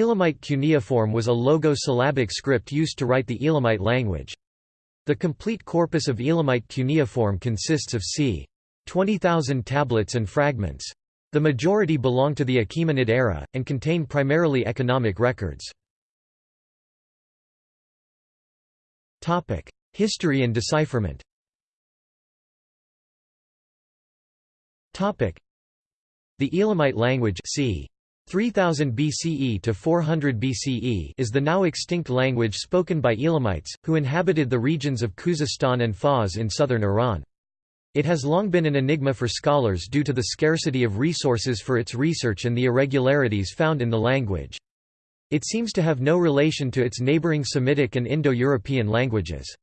Elamite cuneiform was a logo-syllabic script used to write the Elamite language. The complete corpus of Elamite cuneiform consists of c. 20,000 tablets and fragments. The majority belong to the Achaemenid era, and contain primarily economic records. History and decipherment The Elamite language c. 3000 BCE to 400 BCE is the now extinct language spoken by Elamites, who inhabited the regions of Khuzestan and Fars in southern Iran. It has long been an enigma for scholars due to the scarcity of resources for its research and the irregularities found in the language. It seems to have no relation to its neighboring Semitic and Indo-European languages.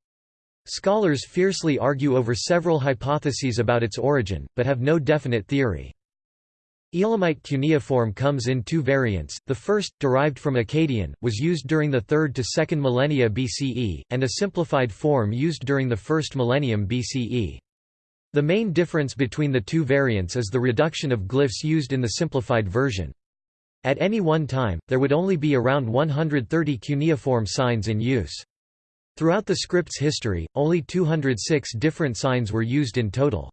Scholars fiercely argue over several hypotheses about its origin, but have no definite theory. Elamite cuneiform comes in two variants, the first, derived from Akkadian, was used during the 3rd to 2nd millennia BCE, and a simplified form used during the 1st millennium BCE. The main difference between the two variants is the reduction of glyphs used in the simplified version. At any one time, there would only be around 130 cuneiform signs in use. Throughout the script's history, only 206 different signs were used in total.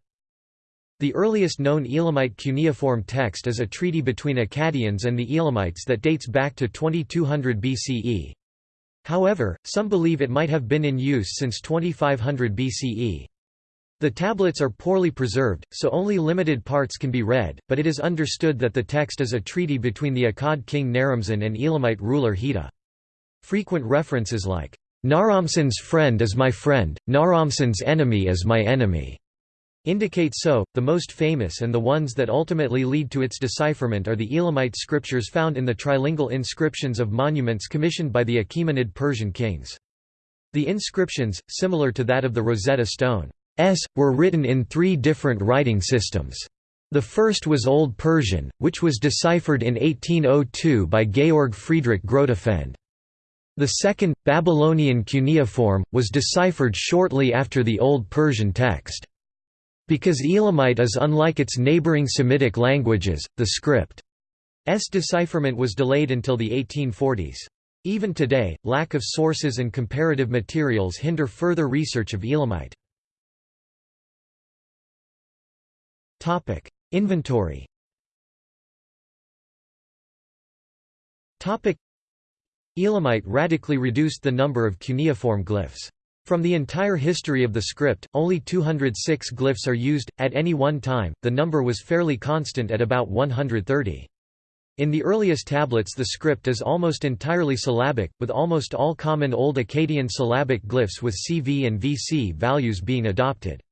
The earliest known Elamite cuneiform text is a treaty between Akkadians and the Elamites that dates back to 2200 BCE. However, some believe it might have been in use since 2500 BCE. The tablets are poorly preserved, so only limited parts can be read, but it is understood that the text is a treaty between the Akkad king Naramsin and Elamite ruler Hita. Frequent references like, "'Naramsin's friend is my friend, Naramsin's enemy is my enemy' indicate so. The most famous and the ones that ultimately lead to its decipherment are the Elamite scriptures found in the trilingual inscriptions of monuments commissioned by the Achaemenid Persian kings. The inscriptions, similar to that of the Rosetta Stone, s, were written in three different writing systems. The first was Old Persian, which was deciphered in 1802 by Georg Friedrich Grotefend. The second, Babylonian cuneiform, was deciphered shortly after the Old Persian text. Because Elamite is unlike its neighboring Semitic languages, the script's decipherment was delayed until the 1840s. Even today, lack of sources and comparative materials hinder further research of Elamite. Inventory. Elamite radically reduced the number of cuneiform glyphs. From the entire history of the script, only 206 glyphs are used. At any one time, the number was fairly constant at about 130. In the earliest tablets the script is almost entirely syllabic, with almost all common Old Akkadian syllabic glyphs with CV and VC values being adopted.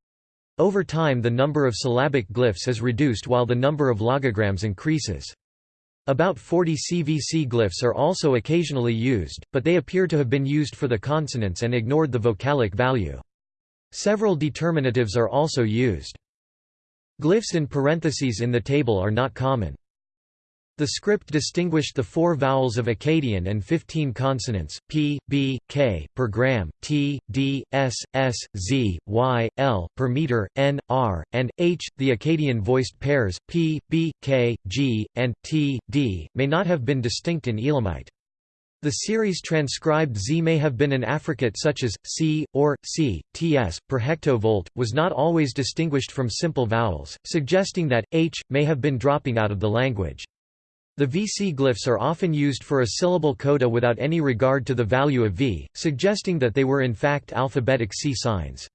Over time the number of syllabic glyphs is reduced while the number of logograms increases. About 40 CVC glyphs are also occasionally used, but they appear to have been used for the consonants and ignored the vocalic value. Several determinatives are also used. Glyphs in parentheses in the table are not common. The script distinguished the four vowels of Akkadian and 15 consonants, p, b, k, per gram, t, d, s, s, z, y, l, per meter, n, r, and h. The Akkadian voiced pairs, p, b, k, g, and t, d, may not have been distinct in Elamite. The series transcribed Z may have been an affricate such as C or C, TS per hectovolt was not always distinguished from simple vowels, suggesting that H may have been dropping out of the language. The VC glyphs are often used for a syllable coda without any regard to the value of V, suggesting that they were in fact alphabetic C signs.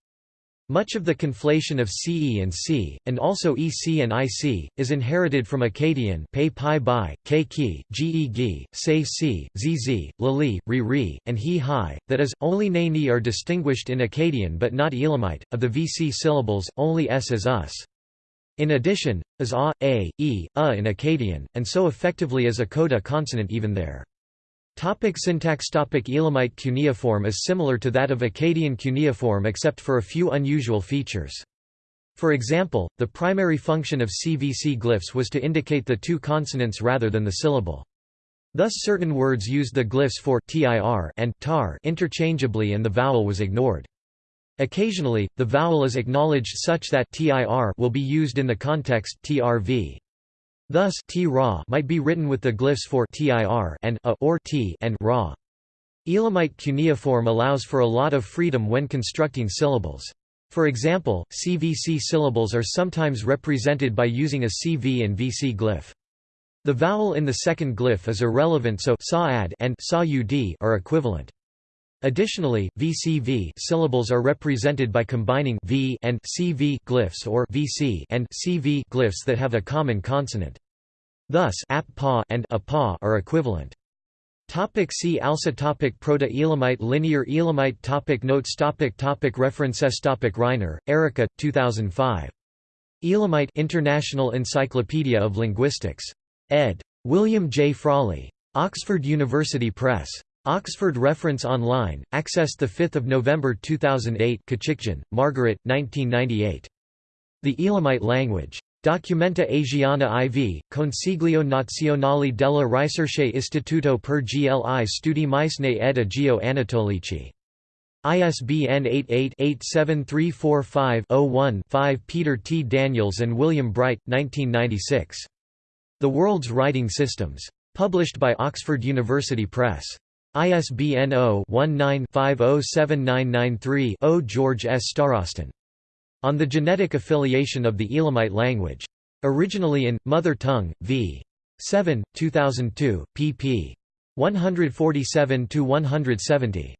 Much of the conflation of CE and C, and also EC and IC, is inherited from Akkadian pei pi bai, ge gi, say si, zz, lali, ri ri, and he hi, that is, only ne ni are distinguished in Akkadian but not Elamite. Of the VC syllables, only s is us. In addition, as a, a, e, a in Akkadian, and so effectively as a coda consonant even there. Topic syntax Topic Elamite cuneiform is similar to that of Akkadian cuneiform except for a few unusual features. For example, the primary function of CVC glyphs was to indicate the two consonants rather than the syllable. Thus certain words used the glyphs for tir and tar interchangeably and the vowel was ignored. Occasionally, the vowel is acknowledged such that tir will be used in the context trv. Thus t -ra might be written with the glyphs for tir and a or t and ra. Elamite cuneiform allows for a lot of freedom when constructing syllables. For example, CVC syllables are sometimes represented by using a CV and VC glyph. The vowel in the second glyph is irrelevant so saad and sa are equivalent. Additionally, VCV syllables are represented by combining v and CV glyphs or VC and CV glyphs that have a common consonant. Thus, ap -pa and a -pa are equivalent. Topic see also topic Proto-Elamite Linear Elamite topic Notes topic topic References topic Reiner, Erika, 2005. Elamite International Encyclopedia of Linguistics. Ed. William J. Frawley. Oxford University Press. Oxford Reference Online, accessed 5 November 2008 Khačikjan, Margaret, 1998. The Elamite Language. Documenta Asiana IV, Consiglio Nazionale della Ricerche Istituto per gli studi Micenei ed Egeo-Anatolici. ISBN 88-87345-01-5 Peter T. Daniels and William Bright, 1996. The World's Writing Systems. Published by Oxford University Press. ISBN 0-19-507993-0 George S. Starostin. On the Genetic Affiliation of the Elamite Language. Originally in, Mother Tongue, v. 7, 2002, pp. 147–170.